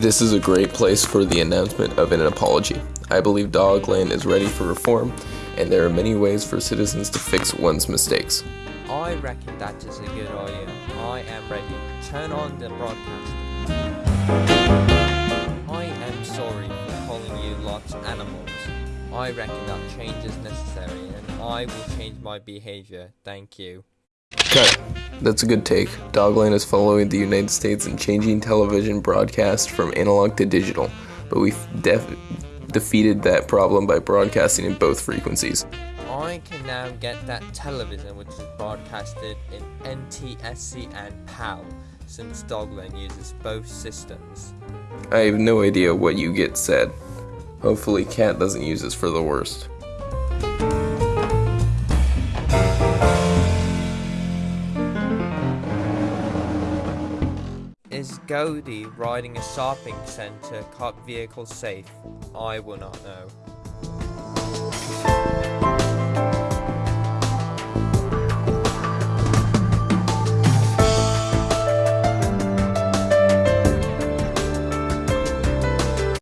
This is a great place for the announcement of an apology. I believe Dogland is ready for reform, and there are many ways for citizens to fix one's mistakes. I reckon that is a good idea. I am ready. Turn on the broadcast. I am sorry for calling you lots animals. I reckon that change is necessary, I will change my behavior. Thank you. Cut. That's a good take. Dogland is following the United States in changing television broadcast from analog to digital, but we've def- defeated that problem by broadcasting in both frequencies. I can now get that television which is broadcasted in NTSC and PAL since Dogland uses both systems. I have no idea what you get said. Hopefully, Cat doesn't use this for the worst. Is Goldie riding a shopping center cop vehicle safe? I will not know.